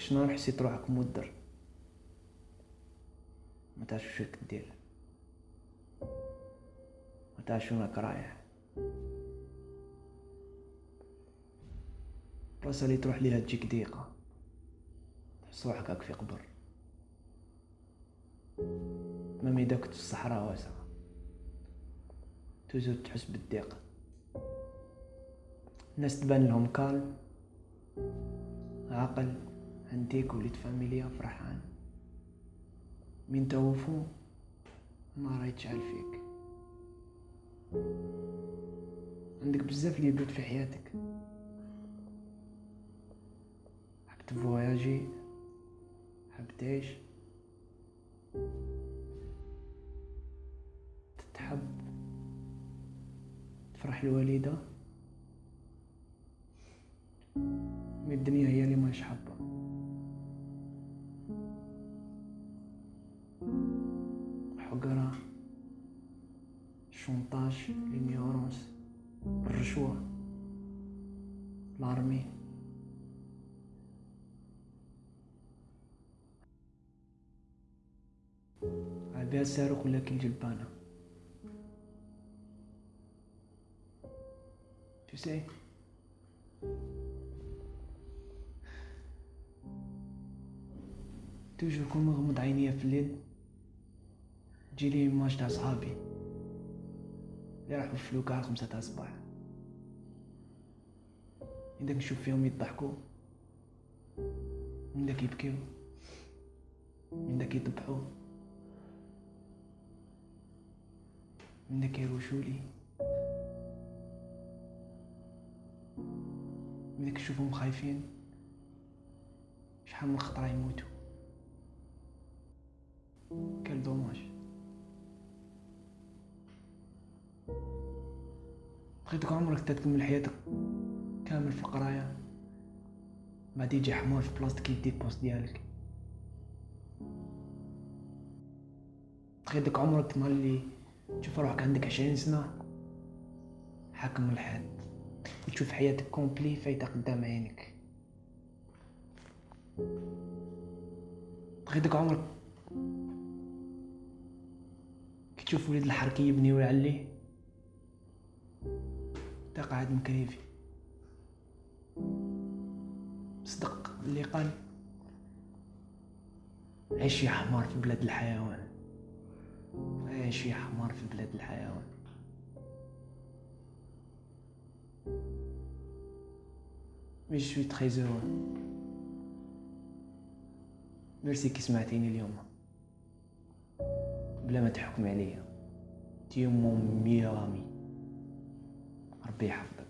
كش نهار حسيت روحك مدر؟ ما تعرف شو راك دير. ما تعرف شو راك رايح. البلاصة اللي تروح ليها تجيك ضيقة. تحس روحك هاك في قبر. ما كنت في الصحراء واسعة. توجد تحس بالضيق الناس تبان لهم كالم عاقل. عندك وليد فاميليا فرحان من توفو النار يتشعل فيك. عندك بزاف اللي يبدو في حياتك. حاب تفواياجي؟ حاب تعيش؟ تتحب تفرح الوالدة؟ mais الدنيا هي اللي ماش حابة. حقرة chantage l'ignorance الرشوة l'armée عبيها الصاروخ ولا كي الجلبانة Tu sais توجور كون مغمض عينيا في الليل تجيلي ايماج تاع صحابي. اللي راحو في فلوكا على خمسة تاع الصباح. من داك نشوف فيهم يضحكوا. من داك يبكيو. من داك يذبحوا من داك يروشولي من داك نشوفهم خايفين. شحال من خطرة يموتوا. كال دوماج بغيتك عمرك تكمل حياتك كامل في القراية بعد يجي حمار في بلاصتك يديك poste ديالك. بغيتك عمرك تملي تشوف روحك عندك عشرين سنة حاكم الحياة. وتشوف حياتك complet فايتة قدام عينك. بغيتك عمرك كي تشوف وليد الحركي يبني ويعلي. قاعد مكريفي صدق اللي قال. عيش يا حمار في بلاد الحيوان. عيش يا حمار في بلاد الحيوان. mais je suis très heureux merci كي سمعتيني اليوم بلا ما تحكم عليا تي مون ميامي ربي يحفظك.